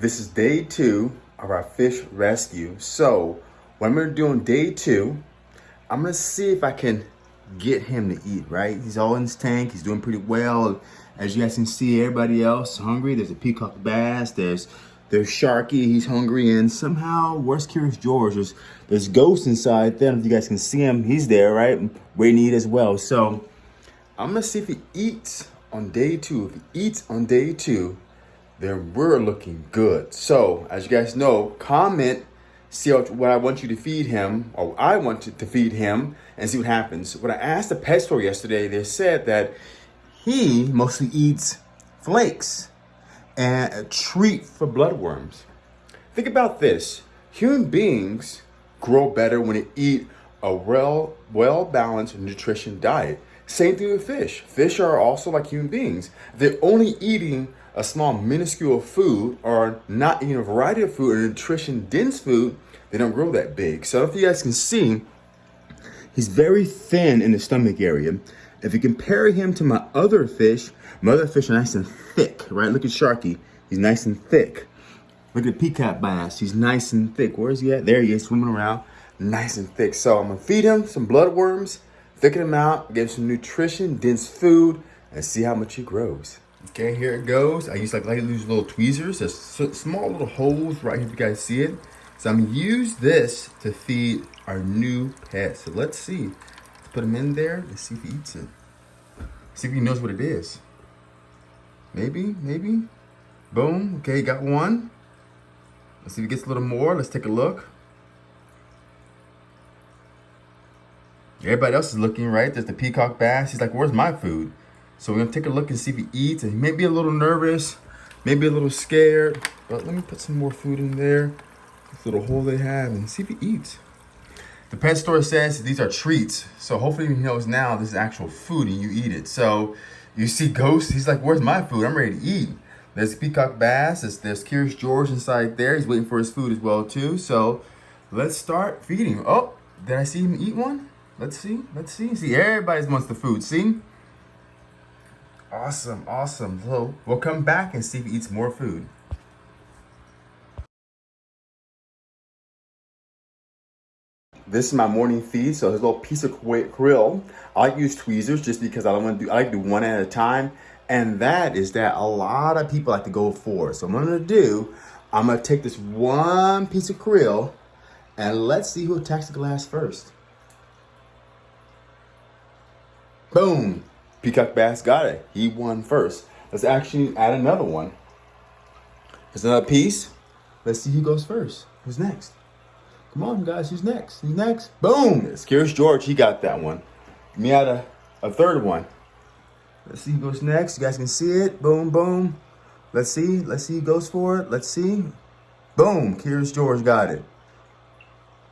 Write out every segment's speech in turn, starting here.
This is day two of our fish rescue. So what I'm gonna do on day two, I'm gonna see if I can get him to eat, right? He's all in his tank, he's doing pretty well. As you guys can see, everybody else hungry. There's a peacock bass, there's there's Sharky, he's hungry, and somehow, where's Curious George? There's, there's Ghost inside there. If you guys can see him, he's there, right? Waiting to eat as well. So I'm gonna see if he eats on day two. If he eats on day two, then we're looking good. So as you guys know, comment, see what I want you to feed him, or I want to, feed him, and see what happens. When I asked the pet store yesterday, they said that he mostly eats flakes and a treat for bloodworms. Think about this. Human beings grow better when they eat a well, well-balanced nutrition diet. Same thing with fish. Fish are also like human beings. They're only eating a small minuscule food or not eating a variety of food or nutrition dense food, they don't grow that big. So if you guys can see, he's very thin in the stomach area. If you compare him to my other fish, my other fish are nice and thick, right? Look at Sharky, he's nice and thick. Look at Peacock Bass, he's nice and thick. Where is he at? There he is, swimming around, nice and thick. So I'm gonna feed him some bloodworms, thicken him out, give him some nutrition, dense food, and see how much he grows. Okay, here it goes. I use like, these little tweezers. There's small little holes right here if you guys see it. So I'm gonna use this to feed our new pet. So let's see. Let's put him in there. Let's see if he eats it. See if he knows what it is. Maybe, maybe. Boom, okay, got one. Let's see if he gets a little more. Let's take a look. Everybody else is looking, right? There's the peacock bass. He's like, where's my food? So we're gonna take a look and see if he eats. And he may be a little nervous, maybe a little scared, but let me put some more food in there. This little hole they have and see if he eats. The pet store says these are treats. So hopefully he knows now this is actual food and you eat it. So you see Ghost, he's like, where's my food? I'm ready to eat. There's Peacock Bass, there's, there's Curious George inside there. He's waiting for his food as well too. So let's start feeding. Oh, did I see him eat one? Let's see, let's see. See, everybody wants the food, see? Awesome, awesome. So we'll come back and see if he eats more food. This is my morning feed, so his little piece of krill. I like use tweezers just because I don't want to do, I like to do one at a time. And that is that a lot of people like to go for. So what I'm gonna do, I'm gonna take this one piece of krill and let's see who attacks the glass first. Boom, Peacock Bass got it. He won first. Let's actually add another one. There's another piece. Let's see who goes first. Who's next? Come on, guys. Who's next? Who's next? Boom! It's George. He got that one. Me add a, a third one. Let's see who goes next. You guys can see it. Boom, boom. Let's see. Let's see who goes for it. Let's see. Boom. Curious George got it.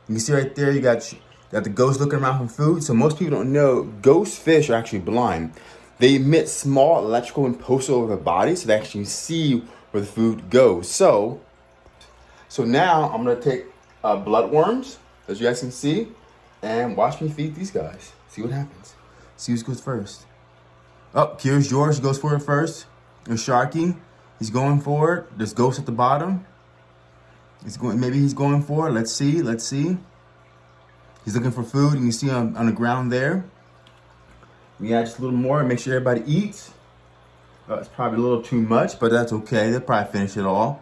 You can see right there, you got Got the ghost looking around for food. So most people don't know ghost fish are actually blind. They emit small electrical impulses over their body so they actually see where the food goes. So, so now I'm gonna take uh, bloodworms, as you guys can see, and watch me feed these guys. See what happens. See who goes first. Oh, here's George goes for it first. There's Sharky. He's going for it. There's Ghost at the bottom. He's going. Maybe he's going for it. Let's see. Let's see. He's looking for food. And you see him on the ground there. We add just a little more and make sure everybody eats. Uh, it's probably a little too much, but that's okay. They'll probably finish it all.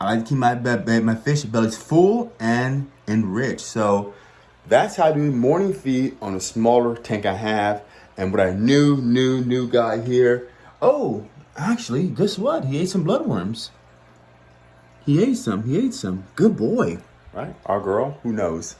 I like to keep my, my fish bellies full and enriched. So that's how I do morning feed on a smaller tank I have. And what I new, new, new guy here. Oh, actually, guess what? He ate some bloodworms. He ate some. He ate some. Good boy. Right? Our girl, who knows?